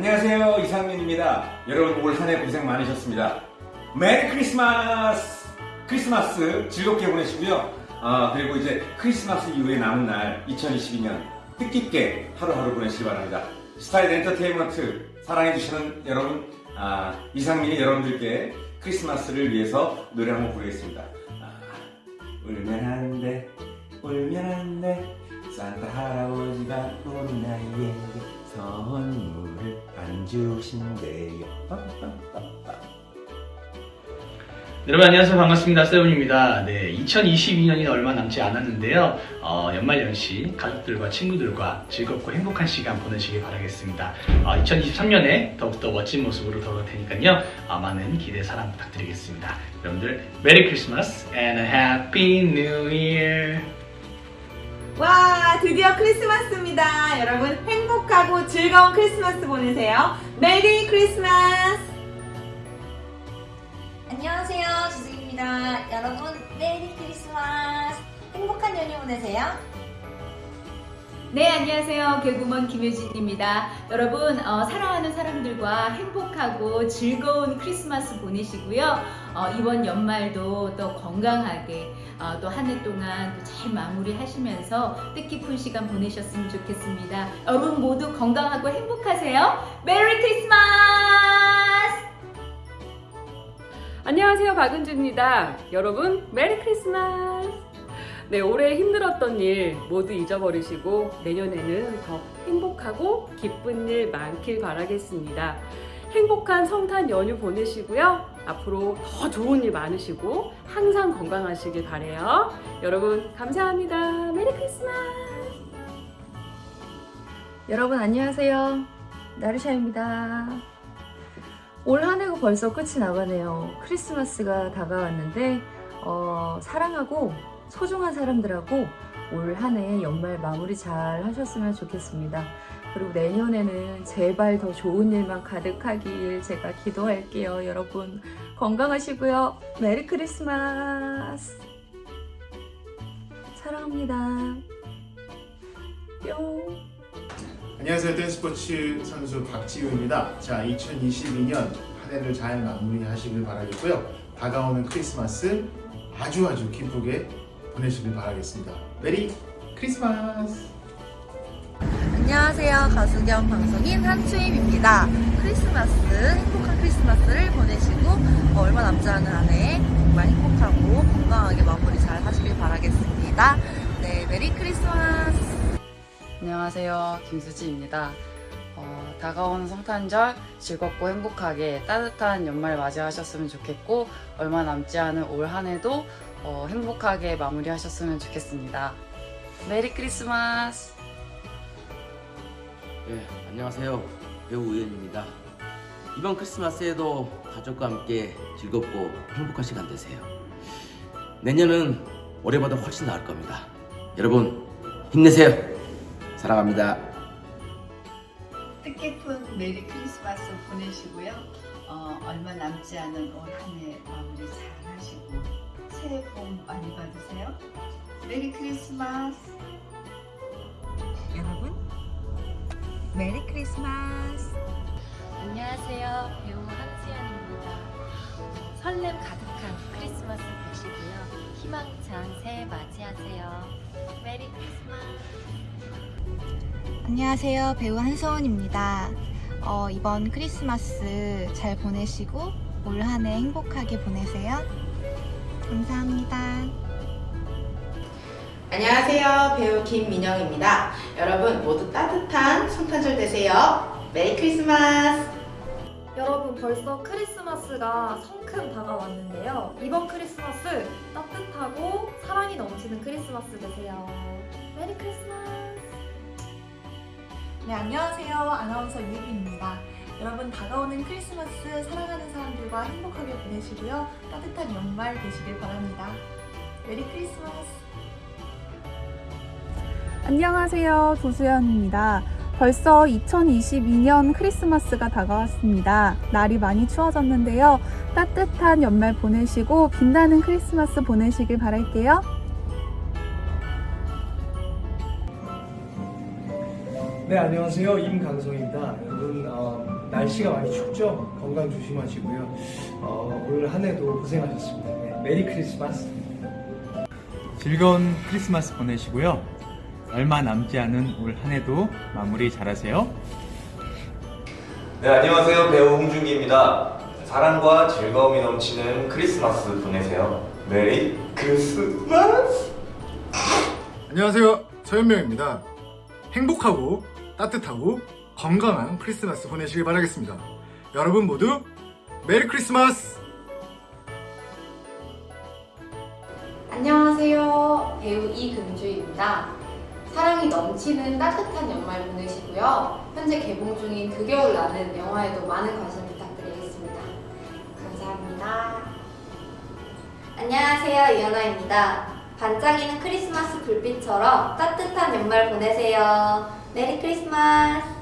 안녕하세요 이상민입니다. 여러분 올 한해 고생 많으셨습니다. 메리 크리스마스! 크리스마스 즐겁게 보내시고요. 아, 그리고 이제 크리스마스 이후에 남은 날 2022년 뜻깊게 하루하루 보내시기 바랍니다. 스타일 엔터테인먼트 사랑해주시는 여러분 아, 이상민이 여러분들께 크리스마스를 위해서 노래 한번 부르겠습니다. 아, 울면 안 돼, 울면 안 돼. 산타 할아버지가 오는 나에게 선물을 안 주신대요. 여러분 안녕하세요. 반갑습니다. 세븐입니다. 네 2022년이 얼마 남지 않았는데요. 어, 연말연시 가족들과 친구들과 즐겁고 행복한 시간 보내시길 바라겠습니다. 어, 2023년에 더욱더 멋진 모습으로 돌아올 테니까요. 어, 많은 기대 사랑 부탁드리겠습니다. 여러분들 메리 크리스마스 and a happy new year! 와 드디어 크리스마스입니다. 여러분 행복하고 즐거운 크리스마스 보내세요. 메리 크리스마스! 안녕하세요. 주승입니다. 여러분 메리 크리스마스! 행복한 연휴 보내세요 네, 안녕하세요. 개그우먼 김효진입니다. 여러분, 어, 사랑하는 사람들과 행복하고 즐거운 크리스마스 보내시고요. 어, 이번 연말도 또 건강하게 어, 또 한 해 동안 또 잘 마무리 하시면서 뜻깊은 시간 보내셨으면 좋겠습니다. 여러분 모두 건강하고 행복하세요. 메리 크리스마스! 안녕하세요 박은주입니다 여러분 메리 크리스마스 네 올해 힘들었던 일 모두 잊어버리시고 내년에는 더 행복하고 기쁜 일 많길 바라겠습니다 행복한 성탄 연휴 보내시고요 앞으로 더 좋은 일 많으시고 항상 건강하시길 바래요 여러분 감사합니다 메리 크리스마스 여러분 안녕하세요. 나르샤입니다. 올 한 해가 벌써 끝이 나가네요. 크리스마스가 다가왔는데 어, 사랑하고 소중한 사람들하고 올 한 해 연말 마무리 잘 하셨으면 좋겠습니다. 그리고 내년에는 제발 더 좋은 일만 가득하길 제가 기도할게요. 여러분 건강하시고요. 메리 크리스마스. 사랑합니다. 뿅. 안녕하세요. 댄스포츠 선수 박지우입니다. 자, 2022년 한 해를 잘 마무리하시길 바라겠고요. 다가오는 크리스마스 아주 아주 기쁘게 보내시길 바라겠습니다. 메리 크리스마스! 안녕하세요. 가수 겸 방송인 한추임입니다. 크리스마스, 행복한 크리스마스를 보내시고 어, 얼마 남지 않은 한 해 정말 행복하고 건강하게 마무리 잘 하시길 바라겠습니다. 네, 메리 크리스마스! 안녕하세요. 김수지입니다. 어, 다가오는 성탄절 즐겁고 행복하게 따뜻한 연말 맞이하셨으면 좋겠고 얼마 남지 않은 올 한 해도 어, 행복하게 마무리하셨으면 좋겠습니다. 메리 크리스마스! 네, 안녕하세요. 배우 우현입니다. 이번 크리스마스에도 가족과 함께 즐겁고 행복한 시간 되세요. 내년은 올해보다 훨씬 나을 겁니다. 여러분 힘내세요. 사랑합니다. 뜻깊은 메리 크리스마스 보내시고요. 어, 얼마 남지 않은 올 한해 마무리 잘 새해 복 많이 받으세요. 메리 크리스마스. 여러분 메리 크리스마스! 안녕하세요. 배우 한수연입니다. 설렘 가득한 크리스마스 되시고요. 희망찬 새해 맞이하세요. 메리 크리스마스! 안녕하세요. 배우 한서원입니다. 어, 이번 크리스마스 잘 보내시고 올 한해 행복하게 보내세요. 감사합니다. 안녕하세요. 배우 김민영입니다. 여러분 모두 따뜻한 성탄절 되세요. 메리 크리스마스! 여러분 벌써 크리스마스가 성큼 다가왔는데요. 이번 크리스마스 따뜻하고 사랑이 넘치는 크리스마스 되세요. 메리 크리스마스! 네, 안녕하세요. 아나운서 유희빈입니다. 여러분 다가오는 크리스마스 사랑하는 사람 들과 행복하게 보내시고요. 따뜻한 연말 되시길 바랍니다. 메리 크리스마스! 안녕하세요. 조수연입니다. 벌써 2022년 크리스마스가 다가왔습니다. 날이 많이 추워졌는데요. 따뜻한 연말 보내시고 빛나는 크리스마스 보내시길 바랄게요. 네 안녕하세요 임강성입니다 여러분 어, 날씨가 많이 춥죠? 건강 조심하시고요. 어, 올한 해도 고생하셨습니다. 네, 메리 크리스마스. 즐거운 크리스마스 보내시고요. 얼마 남지 않은 올 한 해도 마무리 잘하세요. 네, 안녕하세요. 배우 홍준기입니다. 사랑과 즐거움이 넘치는 크리스마스 보내세요. 메리 크리스마스! 안녕하세요. 서현명입니다. 행복하고 따뜻하고 건강한 크리스마스 보내시길 바라겠습니다. 여러분 모두 메리 크리스마스! 안녕하세요. 배우 이금주입니다. 사랑이 넘치는 따뜻한 연말 보내시고요. 현재 개봉 중인 그 겨울 나는 영화에도 많은 관심 부탁드리겠습니다. 감사합니다. 안녕하세요. 이연아입니다. 반짝이는 크리스마스 불빛처럼 따뜻한 연말 보내세요. 메리 크리스마스!